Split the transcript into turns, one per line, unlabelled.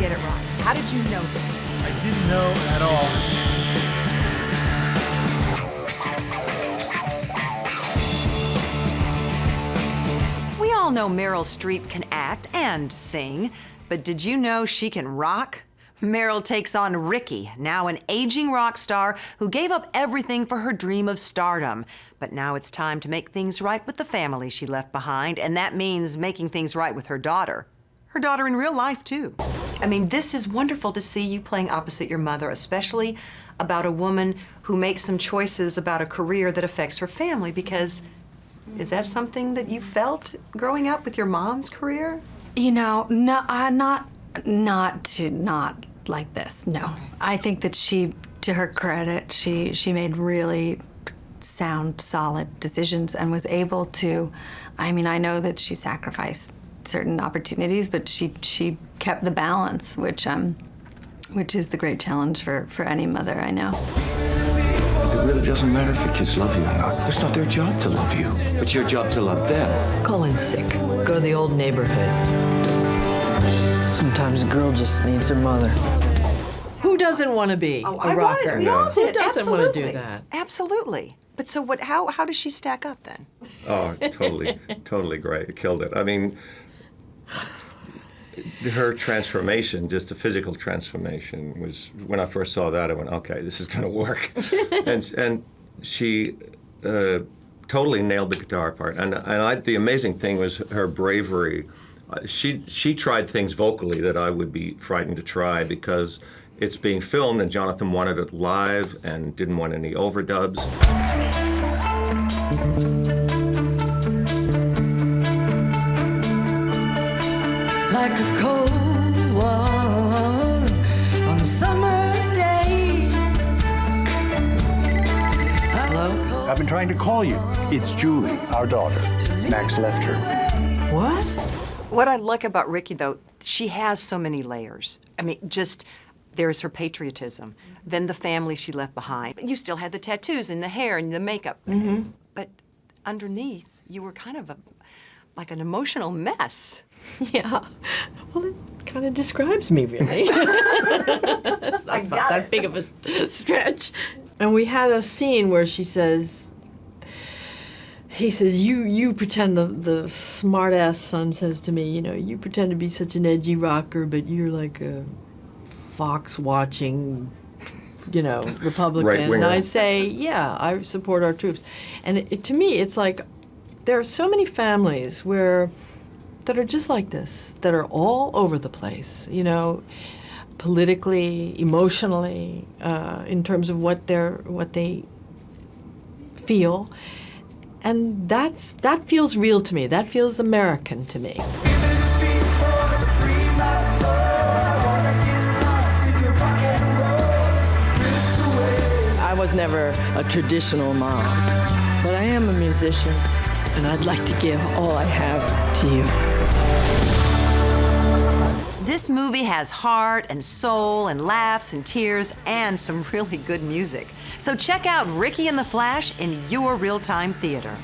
get it right? How did you know this?
I didn't know at all.
We all know Meryl Streep can act and sing, but did you know she can rock? Meryl takes on Ricki, now an aging rock star who gave up everything for her dream of stardom. But now it's time to make things right with the family she left behind, and that means making things right with her daughter. Her daughter in real life, too. I mean, this is wonderful to see you playing opposite your mother, especially about a woman who makes some choices about a career that affects her family, because is that something that you felt growing up with your mom's career?
You know, no, uh, not, not to, not like this. No, I think that she, to her credit, she she made really sound, solid decisions and was able to. I mean, I know that she sacrificed certain opportunities, but she she kept the balance, which um, which is the great challenge for for any mother I know.
It really doesn't matter if your kids love you or not. It's not their job to love you. It's your job to love them.
Colin's sick. Go to the old neighborhood. Sometimes a girl just needs her mother.
Who doesn't want to be
Oh,
a
I
rocker?
wanted, we all did.
Who doesn't want to do that?
Absolutely. But so what? How how does she stack up then?
Oh, totally, totally great. Killed it. I mean, her transformation, just the physical transformation, was when I first saw that. I went, okay, this is going to work. and and she uh, totally nailed the guitar part. And and I, the amazing thing was her bravery. Uh, She she tried things vocally that I would be frightened to try because it's being filmed and Jonathan wanted it live and didn't want any overdubs.
Like a cold one on a summer's day. Hello?
I've been trying to call you. It's Julie, our daughter. Max left her.
What?
What I like about Ricki though, she has so many layers. I mean, just there's her patriotism, then the family she left behind. You still had the tattoos and the hair and the makeup.
Mm-hmm.
But underneath, you were kind of a like an emotional mess.
Yeah. Well, it kind of describes me, really. It's not that big of a stretch. And we had a scene where she says, he says, you you pretend, the, the smart ass son says to me, you know, you pretend to be such an edgy rocker, but you're like a fox watching, you know, Republican. and
Right-winger.
I say, yeah, I support our troops. And it, it- to me, it's like, there are so many families where that are just like this, that are all over the place, you know, politically, emotionally, uh, in terms of what they're what they feel, and that's that feels real to me. That feels American to me. I was never a traditional mom, but I am a musician, and I'd like to give all I have to you.
This movie has heart and soul and laughs and tears and some really good music. So check out Ricki and the Flash in your real-time theater.